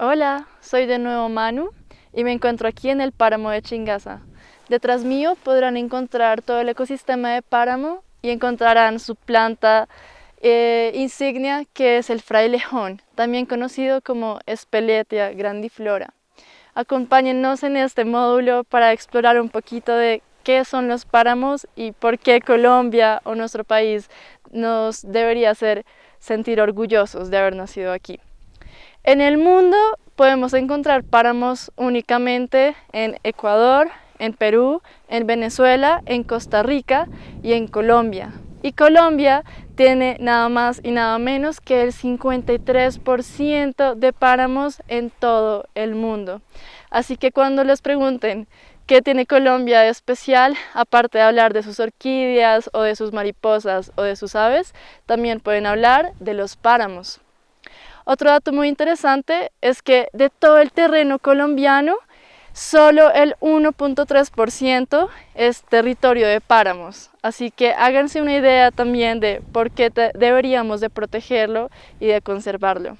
Hola, soy de nuevo Manu y me encuentro aquí en el páramo de Chingaza. Detrás mío podrán encontrar todo el ecosistema de páramo y encontrarán su planta eh, insignia que es el frailejón, también conocido como Espeletia grandiflora. Acompáñennos en este módulo para explorar un poquito de qué son los páramos y por qué Colombia o nuestro país nos debería hacer sentir orgullosos de haber nacido aquí. En el mundo podemos encontrar páramos únicamente en Ecuador, en Perú, en Venezuela, en Costa Rica y en Colombia. Y Colombia tiene nada más y nada menos que el 53% de páramos en todo el mundo. Así que cuando les pregunten qué tiene Colombia de especial, aparte de hablar de sus orquídeas o de sus mariposas o de sus aves, también pueden hablar de los páramos. Otro dato muy interesante es que de todo el terreno colombiano, Solo el 1.3% es territorio de páramos, así que háganse una idea también de por qué deberíamos de protegerlo y de conservarlo.